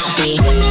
happy.